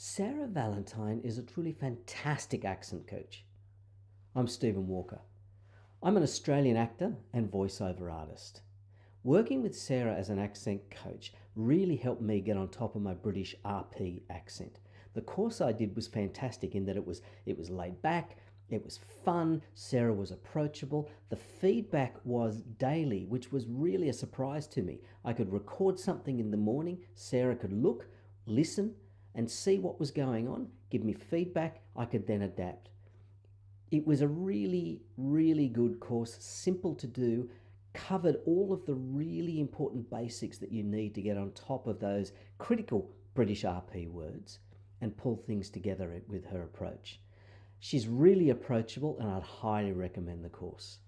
Sarah Valentine is a truly fantastic accent coach. I'm Stephen Walker. I'm an Australian actor and voiceover artist. Working with Sarah as an accent coach really helped me get on top of my British RP accent. The course I did was fantastic in that it was it was laid back, it was fun, Sarah was approachable. The feedback was daily, which was really a surprise to me. I could record something in the morning, Sarah could look, listen, and see what was going on, give me feedback, I could then adapt. It was a really, really good course, simple to do, covered all of the really important basics that you need to get on top of those critical British RP words and pull things together with her approach. She's really approachable and I'd highly recommend the course.